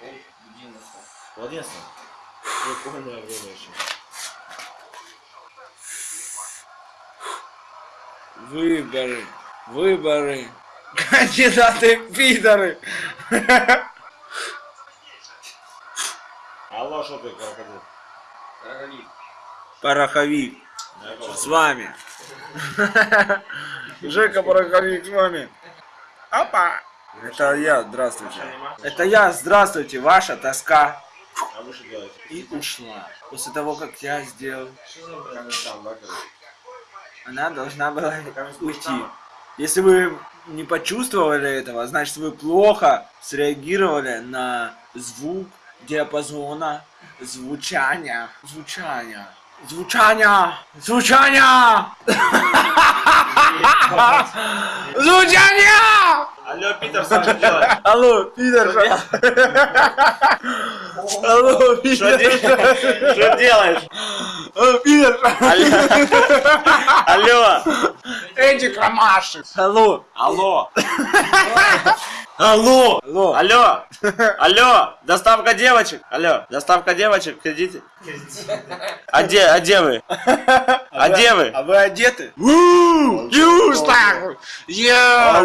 В 11. Прикольное время еще. Выборы. Выборы. Кандидаты пидоры. Алло, что ты, крокодил? Пороховик. С вами. Жека Пороховик с вами. Опа. Это я, здравствуйте. Это я, здравствуйте, ваша тоска. А? И ушла. После того, как я сделал, она должна была уйти. Если вы не почувствовали этого, значит вы плохо среагировали на звук диапазона звучания. Звучания. Звучания! Звучания! Звучания! Алло, Питер, что делаешь? Алло! Алло, Что пидор! де- что делаешь? Алло, пидор! Алло! Эдик Ромашев! Алло! Алло! Алло! Алло! Алло! Алло! Доставка девочек! Алло! Доставка девочек, кредите? А где, а где вы? А где вы? А вы одеты? Yeah.